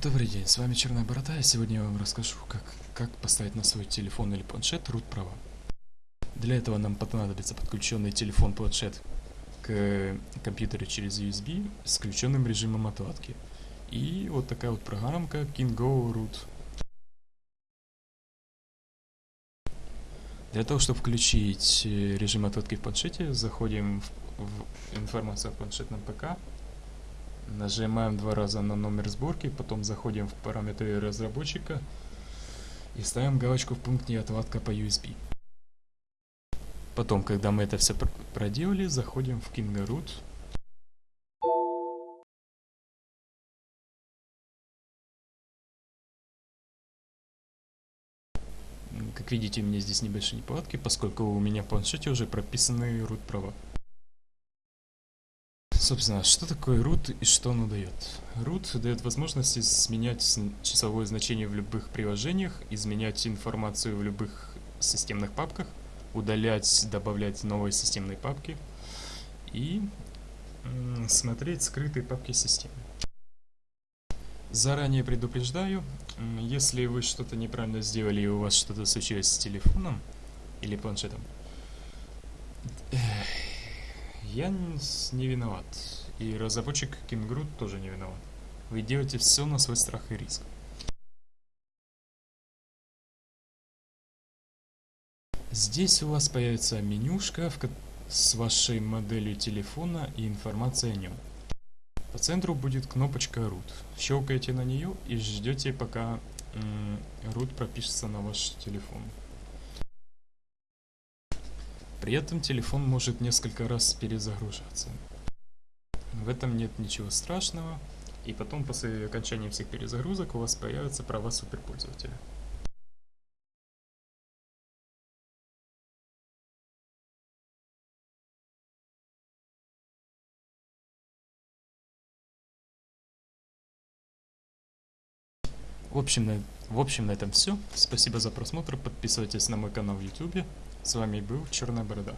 Добрый день, с вами Черная Борода, и сегодня я вам расскажу, как, как поставить на свой телефон или планшет root права. Для этого нам понадобится подключенный телефон-планшет к компьютеру через USB с включенным режимом отладки. И вот такая вот программка KingGo Root. Для того, чтобы включить э, режим отладки в планшете, заходим в, в информацию о планшетном ПК, Нажимаем два раза на номер сборки, потом заходим в параметры разработчика и ставим галочку в пункте отладка по USB. Потом, когда мы это все проделали, заходим в Kinga Root. Как видите, у меня здесь небольшие неполадки, поскольку у меня в планшете уже прописаны root права. Собственно, что такое root и что оно дает? Root дает возможность изменять часовое значение в любых приложениях, изменять информацию в любых системных папках, удалять, добавлять новые системные папки и смотреть скрытые папки системы. Заранее предупреждаю, если вы что-то неправильно сделали и у вас что-то случилось с телефоном или планшетом, я не виноват. И разработчик Кингрут тоже не виноват. Вы делаете все на свой страх и риск. Здесь у вас появится менюшка с вашей моделью телефона и информацией о нем. По центру будет кнопочка root. Щелкаете на нее и ждете, пока root пропишется на ваш телефон. При этом телефон может несколько раз перезагружаться. В этом нет ничего страшного, и потом после окончания всех перезагрузок у вас появятся права суперпользователя. В общем, в общем, на этом все. Спасибо за просмотр. Подписывайтесь на мой канал в YouTube. С вами был Черная Борода.